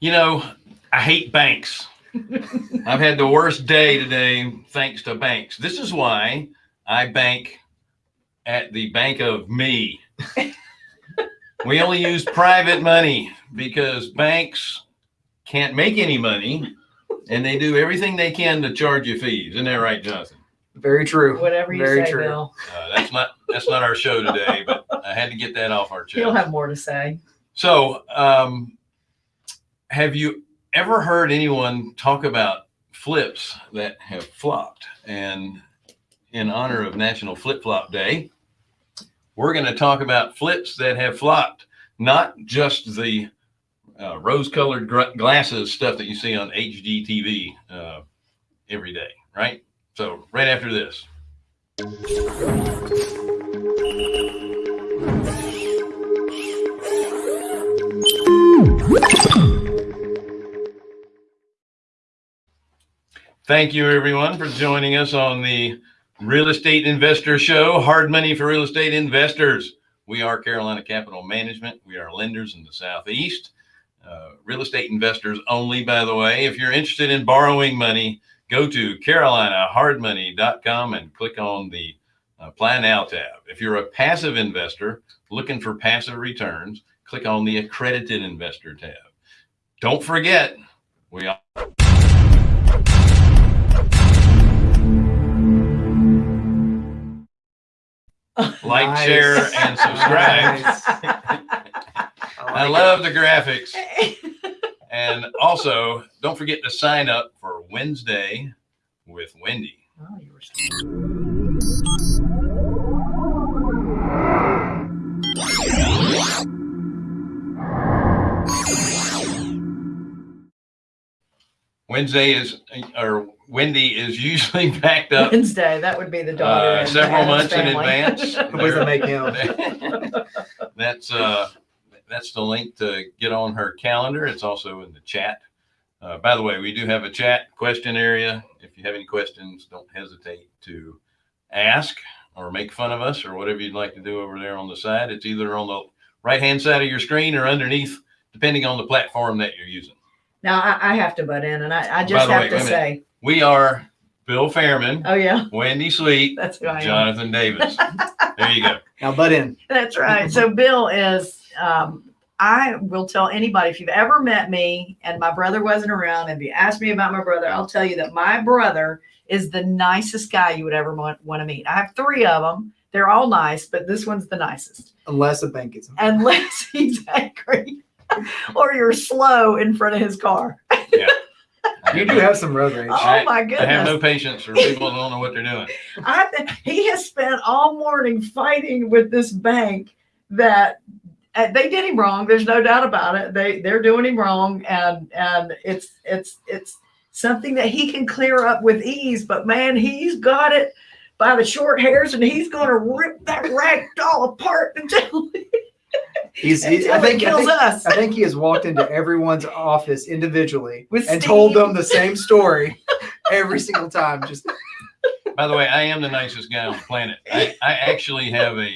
You know, I hate banks. I've had the worst day today thanks to banks. This is why I bank at the bank of me. we only use private money because banks can't make any money and they do everything they can to charge you fees. Isn't that right, Jonathan? Very true. Whatever you Very say, true. Bill. Uh, that's not that's not our show today, but I had to get that off our chest. He'll have more to say. So, um, have you ever heard anyone talk about flips that have flopped? And in honor of National Flip Flop Day, we're going to talk about flips that have flopped, not just the uh, rose-colored glasses stuff that you see on HGTV uh, every day, right? So, right after this. Thank you, everyone, for joining us on the Real Estate Investor Show Hard Money for Real Estate Investors. We are Carolina Capital Management. We are lenders in the Southeast. Uh, real estate investors only, by the way. If you're interested in borrowing money, go to carolinahardmoney.com and click on the uh, Apply Now tab. If you're a passive investor looking for passive returns, click on the Accredited Investor tab. Don't forget, we are. Like, Nice. share, and subscribe. Nice. I love the graphics. And also, don't forget to sign up for Wednesday with Wendy. Oh, you were Wednesday is, or Wendy is usually packed up Wednesday. That would be the daughter. uh, and several Adam's months in family. advance. What does that make him? That's, uh, that's the link to get on her calendar. It's also in the chat. Uh, by the way, we do have a chat question area. If you have any questions, don't hesitate to ask or make fun of us or whatever you'd like to do over there on the side. It's either on the right-hand side of your screen or underneath, depending on the platform that you're using. Now I, I have to butt in, and I, I By just the have way, to wait a minute. say, We are Bill Fairman, oh yeah, Wendy Sweet, that's who I am. Jonathan Davis. There you go. Now, butt in. That's right. So Bill is, um, I will tell anybody if you've ever met me and my brother wasn't around, and if you ask me about my brother, I'll tell you that my brother is the nicest guy you would ever want, want to meet. I have three of them. They're all nice, but this one's the nicest. Unless a bank is. Unless he's angry or you're slow in front of his car. You do have some road rage. Oh I- my I have no patience for people who don't know what they're doing. I th- he has spent all morning fighting with this bank that uh, they did him wrong. There's no doubt about it. They they're doing him wrong, and and it's it's it's something that he can clear up with ease. But man, he's got it by the short hairs, and he's going to rip that rag doll apart until, He's. He, until I it think. I kills think, us. I think he has walked into everyone's office individually With and told them the same story every single time. Just By the way, I am the nicest guy on the planet. I, I actually have a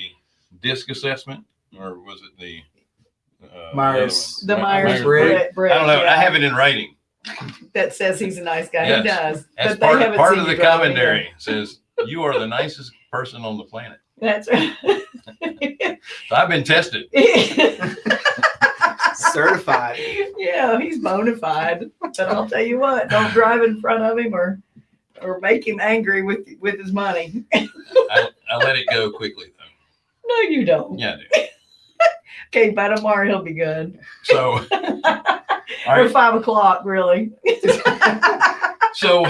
DISC assessment, or was it the uh, Myers- the the other Myers Briggs. Briggs. Briggs, I don't know. yeah, I have it in writing. that says he's a nice guy. Yes. He does. As but they part, haven't part of the you commentary says you are the nicest person on the planet. That's right. I've been tested. certified. yeah, he's bona fide. But I'll tell you what, don't drive in front of him or or make him angry with with his money. I, I let it go quickly though. No, you don't. Yeah, I do. Okay, by tomorrow he'll be good. So, all or right. five o'clock, really. So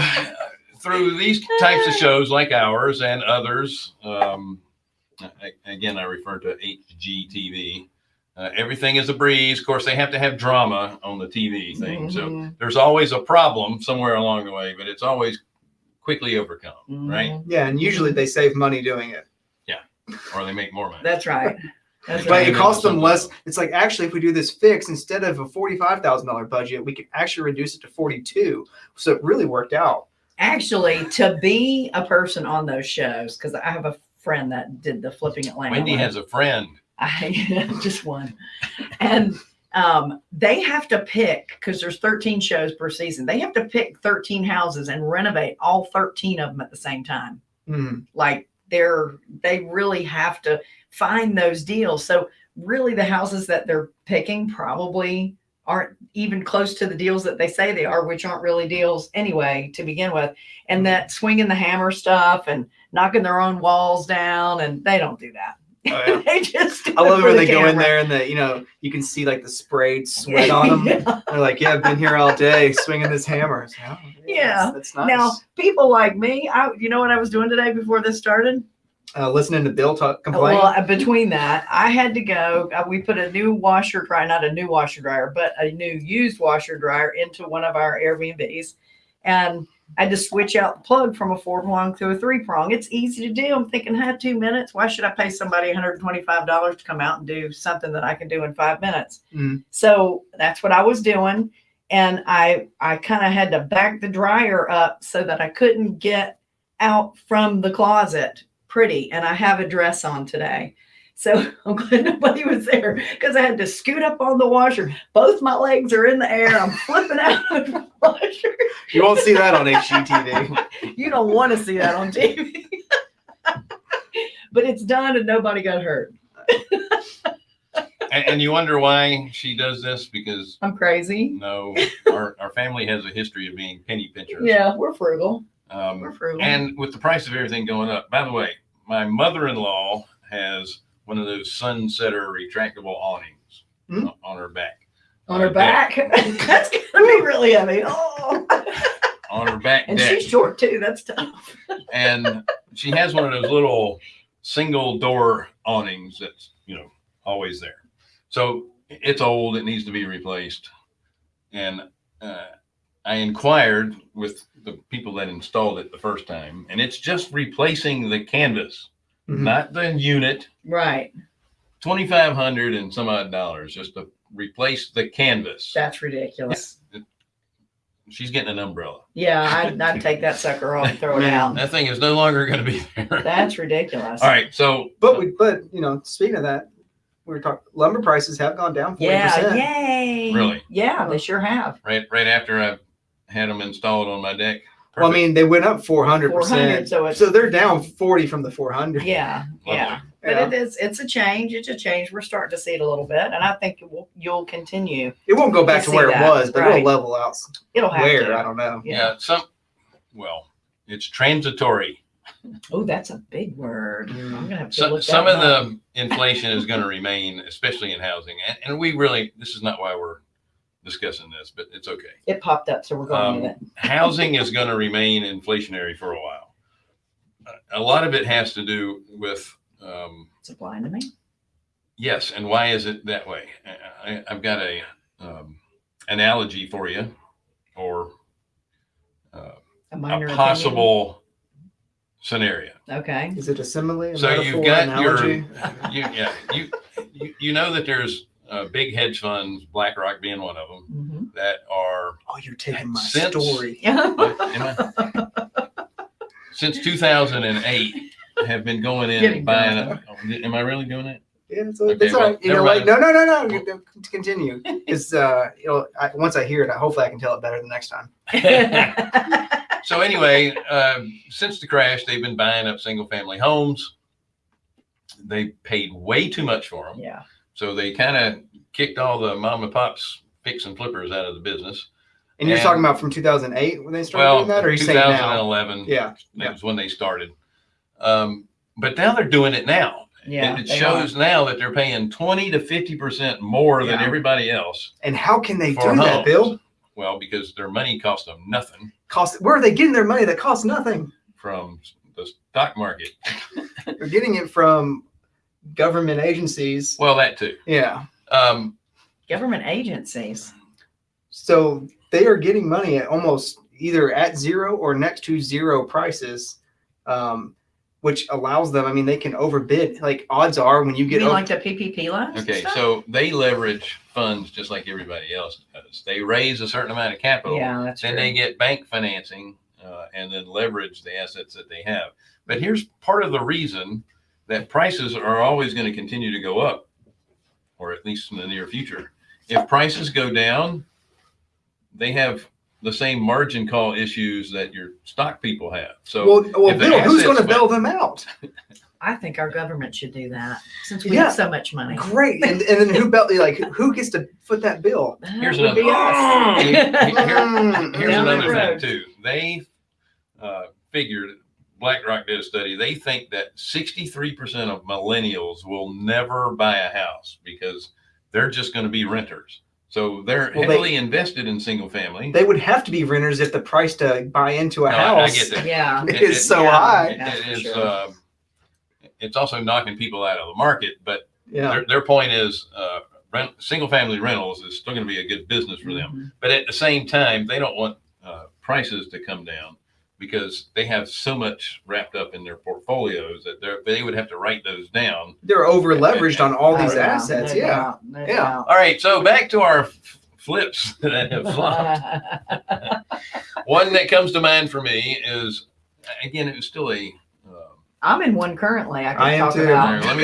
through these types of shows like ours and others, um, I- again, I refer to HGTV. Uh, everything is a breeze. Of course, they have to have drama on the TV thing. So Mhm. there's always a problem somewhere along the way, but it's always quickly overcome, right? Mhm. Yeah, and usually they save money doing it. Yeah, or they make more money. That's right. That's But right. it costs them less. It's like actually, if we do this fix instead of a forty-five thousand dollar budget, we can actually reduce it to forty-two. So it really worked out. Actually, to be a person on those shows, because I have a friend that did the flipping Atlanta. Wendy one. has a friend. I just one. And um, they have to pick because there's 13 shows per season. They have to pick 13 houses and renovate all 13 of them at the same time. Mhm. Like they're they really have to find those deals. So really, the houses that they're picking probably aren't even close to the deals that they say they are, which aren't really deals anyway to begin with. And that swinging the hammer stuff and knocking their own walls down, and they don't do that. Oh, yeah. they just. I love it when the they go in there and the you know you can see like the sprayed sweat on them. They're like, yeah, I've been here all day swinging this hammer. Like, oh, Yeah. that's, that's nice. Now, people like me, I, you know what I was doing today before this started? uh, listening to Bill talk complain. Well, uh, between that, I had to go. Uh, we put a new washer dryer, not a new washer dryer, but a new used washer dryer into one of our Airbnbs, and I had to switch out the plug from a four prong to a three prong. It's easy to do. I'm thinking, had two minutes. Why should I pay somebody $125 to come out and do something that I can do in five minutes? Mhm. So that's what I was doing, and I I kind of had to back the dryer up so that I couldn't get out from the closet pretty and I have a dress on today. So I'm glad nobody was there because I had to scoot up on the washer. Both my legs are in the air. I'm flipping out of the washer. you won't see that on HGTV. You don't want to see that on TV. but it's done and nobody got hurt. And, and you wonder why she does this because I'm crazy. no, our, our family has a history of being penny pinchers. Yeah, we're frugal. Um, We're frugal. and with the price of everything going up, by the way, my mother-in-law has one of those sunsetter retractable awnings Hmm. on- her back. on her back. That's gonna be really heavy. Oh. On her back And deck. she's short too. That's tough. and she has one of those little single door awnings that's you know always there so it's old it needs to be replaced and uh, i inquired with the people that installed it the first time and it's just replacing the canvas. Mm-hmm. not the unit Right. 2500 and some odd dollars just to replace the canvas That's ridiculous. she's getting an umbrella Yeah, I'd, I'd take that sucker off and throw it out. that thing is no longer going to be there That's ridiculous. all right so But we, but you know, speaking of that, we were talking lumber prices have gone down forty Yeah, percent. yay. Really? Yeah, they sure have. right right after I had them installed on my deck. Well, I mean, they went up four hundred 400, percent, so it's, so they're down forty from the four hundred. yeah, yeah. But Yeah. it is, it's a change. It's a change. We're starting to see it a little bit. And I think it will, you'll continue. It won't go back I to see where that, it was, but right. it'll level out. It'll have Where to. I don't know. yeah. Yeah. some well, it's transitory. Oh, that's a big word. Mm. I'm gonna have to So, look some that of up. the inflation is going to remain, especially in housing, and, and we really this is not why we're discussing this, but it's okay. It popped up, so we're going with it. Housing is going to remain inflationary for a while. A- A lot of it has to do with um, It's applying to me. yes, and why is it that way? I, I- I've got a um, analogy for you, or uh, A minor a opinion. possible scenario. Okay. Is it a simile? A So you've metaphor, got your- analogy? You, yeah, you, you, you know that there's uh, big hedge funds, BlackRock being one of them, hmm that are Oh, you're taking my Since- story. what, am I- since 2008 have been going in Getting and buying. A, oh, am I really doing it? Yeah, it's, Okay, it's all well, right. You know, like no, no, no, no. Continue. It's uh, you know, I, once I hear it, I, hopefully I can tell it better the next time. So anyway, uh, since the crash, they've been buying up single family homes. They paid way too much for them. yeah. So they kind of kicked all the mom and pops fix and flippers out of the business. And you're talking about from 2008 when they started Well, doing that, or are you saying now? 2011. Yeah, That was when they started. Um, but now they're doing it now. Yeah, And it they shows now that they're paying 20 to 50% more than everybody else And how can they for do that. Bill? Well, because their money costs them nothing Cost? Where are they getting their money that costs nothing? from the stock market. They're getting it from government agencies. Well, that too. Yeah. Um, Government agencies. So they are getting money at almost either at zero or next to zero prices, um, which allows them. I mean, they can overbid. Like odds are, when you You get mean like the PPP loans? and okay, stuff? so they leverage funds just like everybody else does. They raise a certain amount of capital. yeah, that's then true. they get bank financing uh, and then leverage the assets that they have. But here's part of the reason that prices are always going to continue to go up, or at least in the near future, if prices go down, they have the same margin call issues that your stock people have. So well, well, Bill, who's going to bail them out? I think our government should do that since we Yeah. have so much money. Great, and, and then who bail? Like, who gets to foot that bill? Here's would be another- us. Here- here's Down another thing too. They uh, figured BlackRock did a study. They think that 63% of millennials will never buy a house because they're just going to be renters. So they're Well, they- heavily invested in single family. They would have to be renters if the price to buy into a No, I- I house get that. Yeah. It- is it- so yeah. high. It- That's it for is, sure. uh, it's also knocking people out of the market. But Yeah, their, their point is, uh, rent, single family rentals is still going to be a good business for them. Mhm. But at the same time, they don't want uh, prices to come down because they have so much wrapped up in their portfolios that they're, would have to write those down. they're over leveraged on all these yeah, assets. no Yeah, doubt, no Yeah. doubt. All right, so back to our flips that have flopped. One that comes to mind for me is, again, it was still a. Uh, I'm in one currently. I can I am talk too. about. Let me-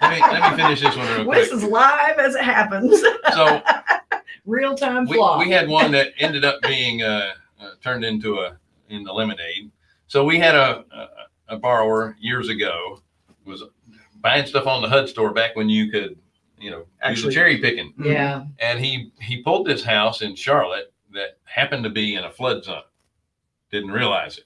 let me let me finish this one real quick. This is live as it happens. So Real time we, flop. we had one that ended up being uh, uh, turned into a in the lemonade. So we had a, a a borrower years ago was buying stuff on the HUD store back when you could, you know, Actually- cherry picking. yeah. And he he pulled this house in Charlotte that happened to be in a flood zone. Didn't realize it.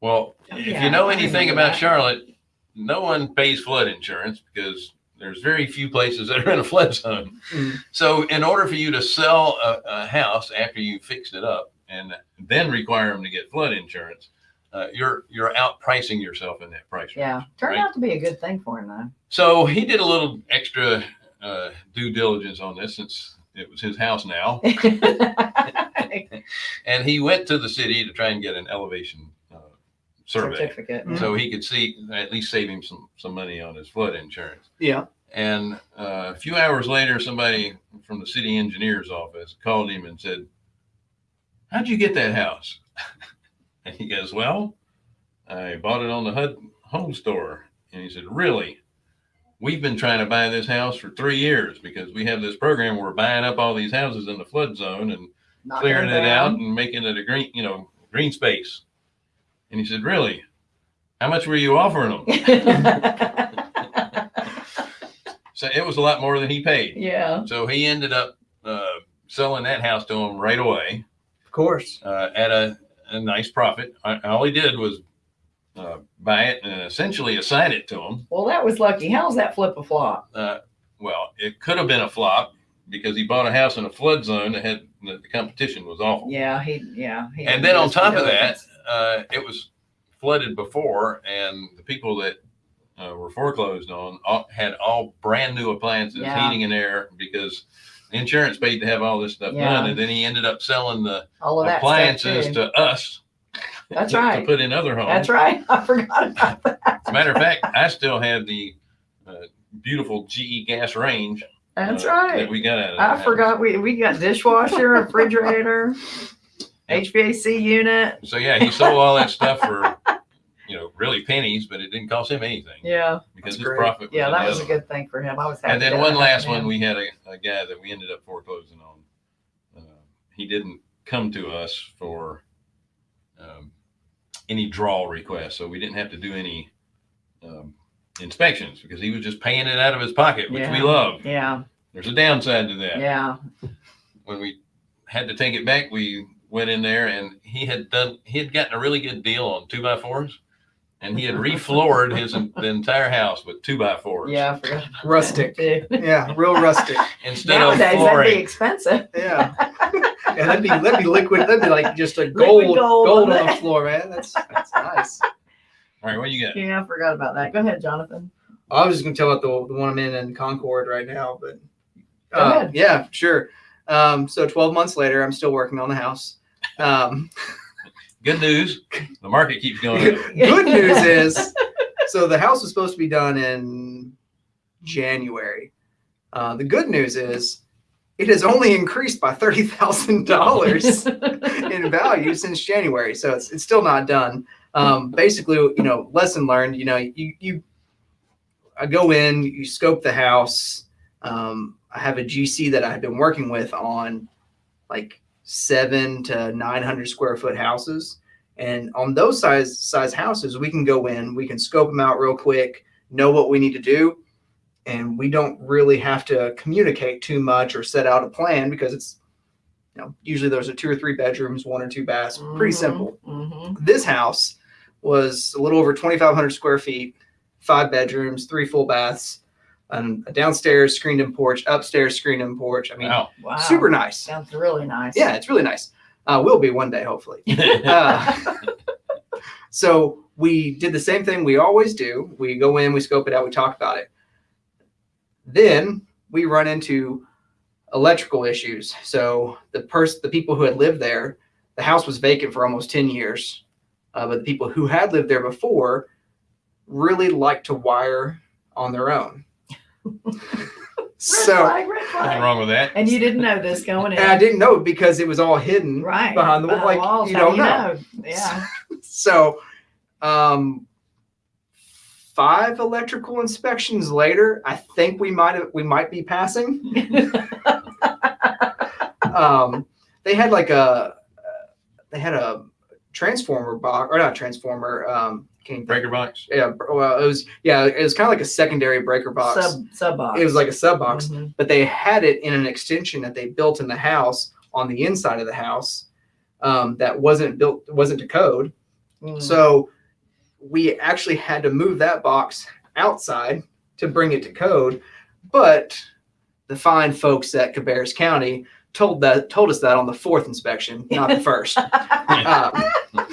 Well, if you know anything about that. Charlotte, no one pays flood insurance because there's very few places that are in a flood zone. Mm. So, in order for you to sell a, a house after you fixed it up and then require them to get flood insurance, uh, you're you're outpricing yourself in that price. range. Yeah. Turned Right. out to be a good thing for him though. So he did a little extra uh, due diligence on this since it was his house now, and he went to the city to try and get an elevation uh, survey Certificate. Mhm. so he could see at least save him some some money on his flood insurance. yeah. And uh, a few hours later, somebody from the city engineer's office called him and said, "How'd you get that house?" and he goes, "Well, I bought it on the HUD home store." And he said, "Really? We've been trying to buy this house for three years because we have this program where we're buying up all these houses in the flood zone and Knocking clearing it out and making it a green, you know, green space." And he said, "Really? How much were you offering them?" So it was a lot more than he paid. yeah. So he ended up uh, selling that house to him right away Of course. uh, at a, a nice profit. I, all he did was uh, buy it and essentially assign it to him. Well, that was lucky. How's that flip a flop? Uh, well, it could have been a flop because he bought a house in a flood zone that had the, the competition was awful. Yeah, he. Yeah. He And then on top of that, uh, it was flooded before, and the people that uh, were foreclosed on all, had all brand new appliances, Yeah. heating and air, because insurance paid to have all this stuff Yeah. done. And then he ended up selling the all of that appliances too. to us. That's to, right. To put in other homes. That's right. I forgot about that. As a matter of fact, I still have the uh, beautiful GE gas range. That's uh, right. That we got out of I that forgot we we got dishwasher, refrigerator, HVAC unit. So yeah, he sold all that stuff for, really pennies, but it didn't cost him anything Yeah. because his great. profit. Yeah, that was a good thing for him. I was happy. And then that one last to one, we had a, a guy that we ended up foreclosing on. Uh, he didn't come to us for um, any draw requests, so we didn't have to do any um, inspections because he was just paying it out of his pocket, which we Yeah. love. Yeah. There's a downside to that. Yeah. When we had to take it back, we went in there and he had done he had gotten a really good deal on two by fours, and he had refloored his the entire house with two by fours. Yeah. I forgot Rustic. too. Yeah, real rustic. Instead Nowadays, of that'd be flooring. expensive. Yeah. yeah, that'd be that'd be liquid. That'd be like just a gold gold gold, on on the floor, man. That's that's nice. All right, what you got? Yeah, I forgot about that. Go ahead, Jonathan. I was just gonna tell about the, the one I'm in in Concord right now, but Go uh, ahead. yeah, sure. Um, so 12 months later, I'm still working on the house. Um, Good news, the market keeps going. up. good news is, so the house was supposed to be done in January. Uh, the good news is, it has only increased by thirty thousand dollars in value since January. So it's, it's still not done. Um, basically, you know, lesson learned, you know, you, you, I go in, you scope the house, Um, I have a GC that I've been working with on like seven to 900 square foot houses. And on those size size houses, we can go in, we can scope them out real quick, know what we need to do, and we don't really have to communicate too much or set out a plan because it's you know usually there's a two or three bedrooms, one or two baths, pretty Mhm, simple. mhm. This house was a little over 2,500 square feet, five bedrooms, three full baths, and a downstairs screened in porch, upstairs screened in porch. I mean, Wow. Wow. super nice. Sounds really nice. Yeah, it's really nice. Uh, will be one day, hopefully. Uh, so we did the same thing we always do. We go in, we scope it out, we talk about it. Then we run into electrical issues. So the person, the people who had lived there, the house was vacant for almost 10 years. Uh, but the people who had lived there before really liked to wire on their own. Red so flag, red Nothing wrong with that. And you didn't know this going in. and I didn't know because it was all hidden right behind the behind like walls, you how don't know. Yeah. So, um, five electrical inspections later, I think we might have we might be passing. Um, they had like a they had a transformer box or not transformer. Um, can't Breaker box. Yeah, well, it was yeah, it was kind of like a secondary breaker box. Sub sub box. It was like a sub box, Mhm. but they had it in an extension that they built in the house on the inside of the house um, that wasn't built wasn't to code. Mm. So we actually had to move that box outside to bring it to code. But the fine folks at Cabarrus County told that told us that on the fourth inspection, not the first. Um,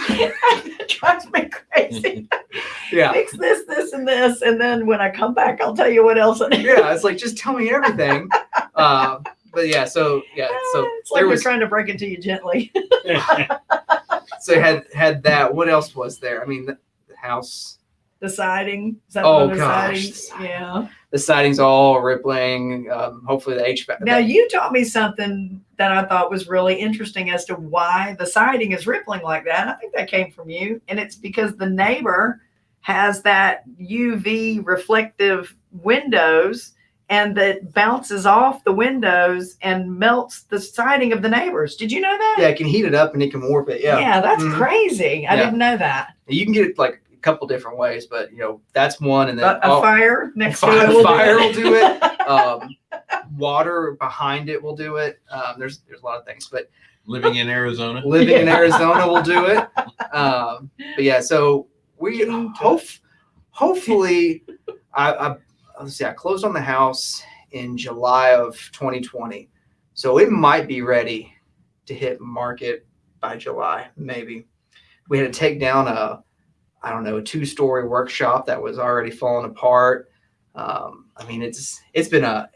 it drives me crazy. yeah. Fix this, this, and this, and then when I come back, I'll tell you what else. I need. Yeah, it's like just tell me everything. Uh, but yeah, so yeah, so it's like they're was trying to break it to you gently. so had had that. What else was there? I mean, the, house, The siding. Is that Oh, the gosh, siding? the siding. Yeah. the siding's all rippling. Um, hopefully the HVAC. Now you taught me something that I thought was really interesting as to why the siding is rippling like that. I think that came from you, and it's because the neighbor has that UV reflective windows and that bounces off the windows and melts the siding of the neighbors. Did you know that? yeah, it can heat it up and it can warp it. Yeah. Yeah, that's Mhm. crazy. I Yeah. didn't know that. You can get it like a couple different ways, but you know that's one, and then A, a oh, fire next fire- to it will fire do will do it. um, water behind it will do it. Um, there's there's a lot of things, but Living in Arizona. living in Arizona will do it. Um, but yeah, so we Getting hope hopefully I, I let's see, I closed on the house in July of 2020, so it might be ready to hit market by July, maybe. We had to take down a I don't know a two story workshop that was already falling apart. Um, I mean, it's it's been a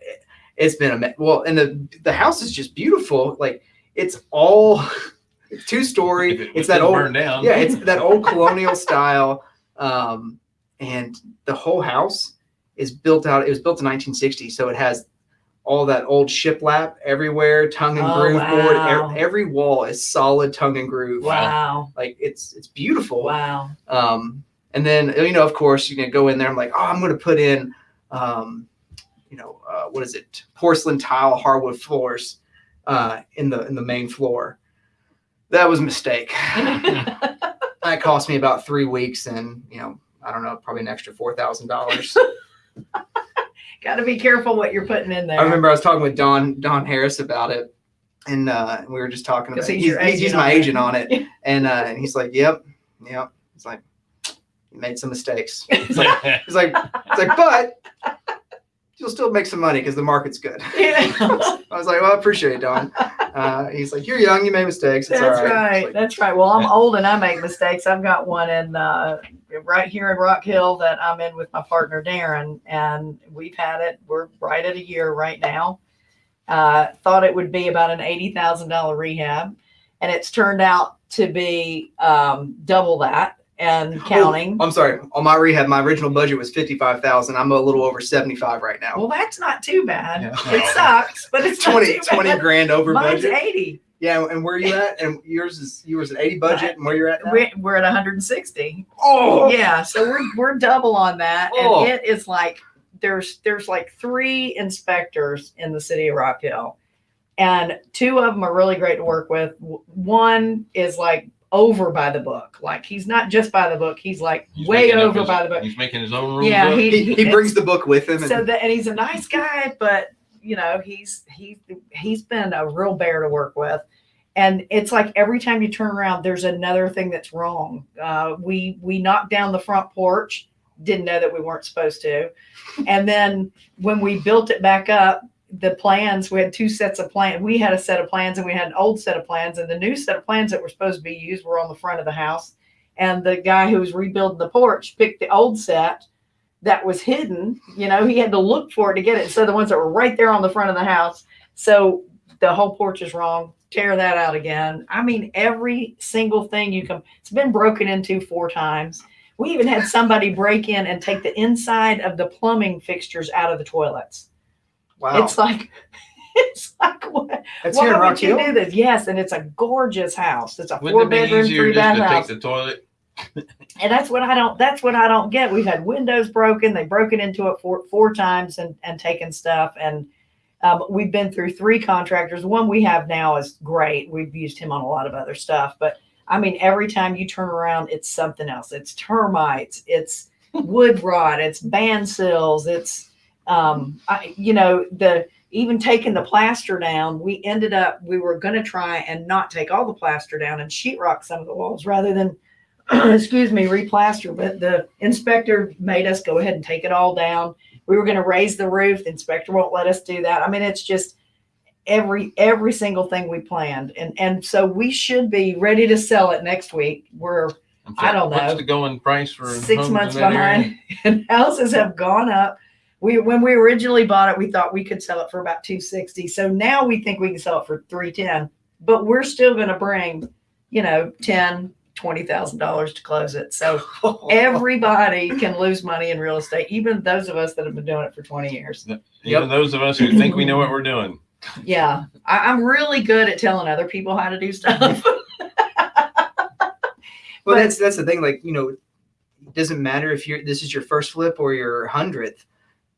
it's been a well, and the the house is just beautiful. Like it's all it's two story. it It's that old down. yeah, it's that old colonial style. Um, and the whole house is built out. It was built in 1960, so it has all that old shiplap everywhere, tongue and Oh, groove board. wow. Every, every wall is solid tongue and groove. Wow. Like it's it's beautiful. Wow. Um, and then you know, of course, you can go in there. I'm like, oh, I'm going to put in, um, you know, uh, what is it? Porcelain tile hardwood floors uh, in the in the main floor. That was a mistake. that cost me about three weeks, and you know, I don't know, probably an extra four thousand dollars. Got to be careful what you're putting in there. I remember I was talking with Don Don Harris about it, and uh, we were just talking about. he's He's, he's, my agent on it, and uh, and he's like, "Yep, yep." He's like, "You made some mistakes." He's like, he's like, it's like, but you'll still make some money because the market's good. Yeah. I was like, well, I appreciate it, Don. Uh, he's like, you're young, you made mistakes. It's That's right. right. Like, That's right. Well, I'm old and I make mistakes. I've got one in uh, right here in Rock Hill that I'm in with my partner Darren, and we've had it. We're right at a year right now. Uh, thought it would be about an eighty thousand dollar rehab, and it's turned out to be um, double that and counting. I'm sorry. On my rehab, my original budget was fifty-five thousand. I'm a little over seventy-five right now. well, that's not too bad. Yeah. It sucks, but it's 20, not too 20 bad. grand over Mine's budget. eighty. Yeah, and where are you at? And yours is yours at eighty budget, and where you're at now? We're, we're at 160. Oh, yeah so we're we're double on that Oh. and it is like there's there's like three inspectors in the city of Rock Hill, and two of them are really great to work with. One is like over by the book, like he's not just by the book, he's like He's way over his- by the book. He's making his own rules. Yeah, he- He, he brings the book with him. And, So that, and he's a nice guy, but you know, he's he he's been a real bear to work with. And it's like every time you turn around, there's another thing that's wrong. Uh, we we knocked down the front porch, didn't know that we weren't supposed to, and then when we built it back up, the plans we had two sets of plans. We had a set of plans, and we had an old set of plans, and the new set of plans that were supposed to be used were on the front of the house. And the guy who was rebuilding the porch picked the old set that was hidden. You know, he had to look for it to get it. So the ones that were right there on the front of the house. So the whole porch is wrong. Tear that out again. I mean, every single thing you can. It's been broken into four times. We even had somebody break in and take the inside of the plumbing fixtures out of the toilets. Wow. It's like, it's like what? That's why here in would Rock you Hill. do this? Yes, and it's a gorgeous house. It's a Wouldn't four it be bedroom, easier three just bath to house. take the toilet? And that's what I don't. That's what I don't get. We've had windows broken. They've broken into it four four times and and taken stuff. And um, we've been through three contractors. One we have now is great. We've used him on a lot of other stuff. But I mean, every time you turn around, it's something else. It's termites. It's wood rot. It's band sills. It's um, I, you know the even taking the plaster down. We ended up we were going to try and not take all the plaster down and sheetrock some of the walls rather than excuse me, replaster, but the inspector made us go ahead and take it all down. We were gonna raise the roof, the inspector won't let us do that. I mean, it's just every, every single thing we planned. And, and so we should be ready to sell it next week. We're I don't What's know. the going price for six months in that area? behind and houses have gone up. We, when we originally bought it, we thought we could sell it for about two sixty. So now we think we can sell it for three ten, but we're still gonna bring, you know, ten, twenty thousand dollars to close it. So everybody can lose money in real estate, even those of us that have been doing it for 20 years. Even those of us who think we know what we're doing. Yeah. I, I'm really good at telling other people how to do stuff. Well, that's that's the thing. Like you know, it doesn't matter if you're this is your first flip or your hundredth.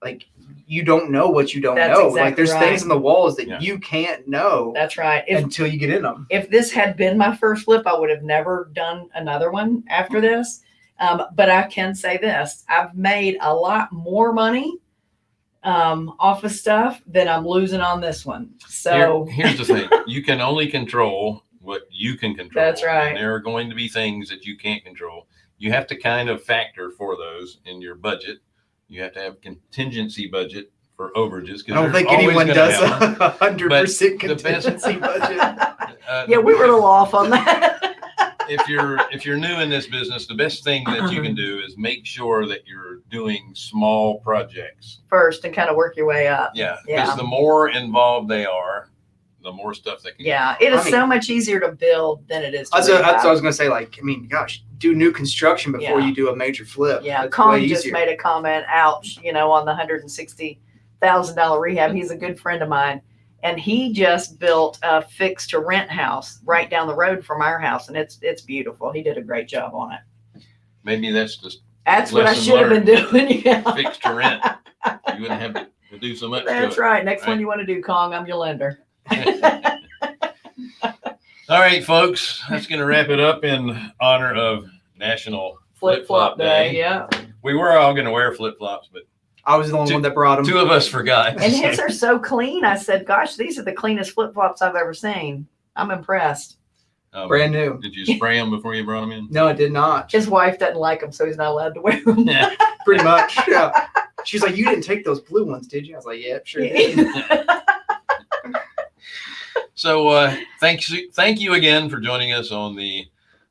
Like you don't know what you don't That's know. exactly like there's right. things in the walls that Yeah. you can't know That's right. If, until you get in them. if this had been my first flip, I would have never done another one after this. Um, but I can say this I've made a lot more money um, off of stuff than I'm losing on this one. So, Here- here's the thing: you can only control what you can control. That's right. And there are going to be things that you can't control. You have to kind of factor for those in your budget. You have to have contingency budget for overages. I don't think anyone does happen. a hundred percent the best- contingency budget. Uh, yeah, we were a little off on that. if you're if you're new in this business, the best thing that you Uh-huh. can do is make sure that you're doing small projects. First and kind of work your way up. Yeah, Yeah. because the more involved they are, the more stuff they can. Yeah, it is I mean- so much easier to build than it is to That's what, that's what I was gonna say. Like, I mean, gosh, do new construction before Yeah. you do a major flip. Yeah, That's Con just easier. made a comment, ouch, you know, on the hundred and sixty thousand dollar rehab. He's a good friend of mine. And he just built a fixed to rent house right down the road from our house. And it's it's beautiful. He did a great job on it. Maybe that's just That's what I Lesson should have been doing. Yeah. fixed to rent. You wouldn't have to, to do so much. That's to it. right. Next one you want to do, Kong, I'm your lender. All right, folks, that's going to wrap it up in honor of National Flip flop day. Yeah. We were all going to wear flip flops, but I was the only Two- one that brought them. two of us forgot. And his are so clean. I said, gosh, these are the cleanest flip flops I've ever seen. I'm impressed. Um, Brand new. Did you spray them before you brought them in? No, it did not. His wife doesn't like them, so he's not allowed to wear them. Yeah. Pretty much. Yeah. She's like, you didn't take those blue ones, did you? I was like, yeah, sure did. So uh, thanks, thank you again for joining us on the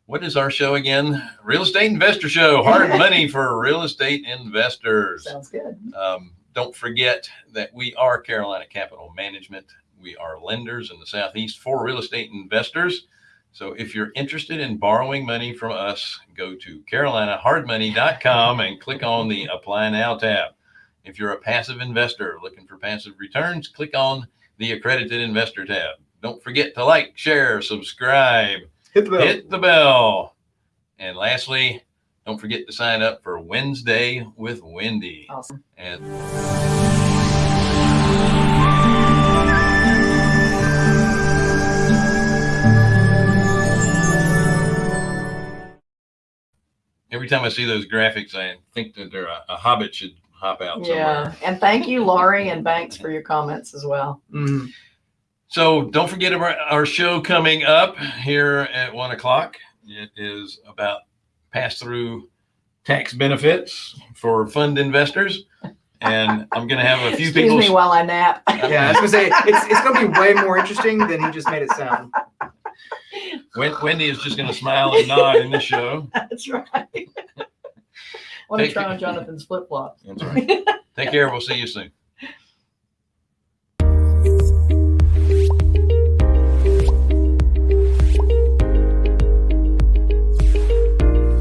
what is our show again? Real Estate Investor Show. Hard money for real estate investors. Sounds good. Um, don't forget that we are Carolina Capital Management. We are lenders in the Southeast for real estate investors. So if you're interested in borrowing money from us, go to carolinahardmoney.com and click on the Apply Now tab. If you're a passive investor looking for passive returns, click on the Accredited Investor tab. Don't forget to like, share, subscribe, Hit the bell. hit the bell. And lastly, Don't forget to sign up for Wednesday with Wendy. Awesome. And every time I see those graphics, I think that there a, a hobbit should hop out somewhere. Yeah. And thank you, Laurie and Banks, for your comments as well. Mhm. So don't forget about our show coming up here at one o'clock. It is about pass through tax benefits for fund investors. And I'm going to have a few Excuse people. me while I nap. Yeah, I was gonna say it's it's gonna be way more interesting than he just made it sound. Wendy is just going to smile and nod in the show. That's right. Want to try on Jonathan's flip flops. That's right. Take care. We'll see you soon.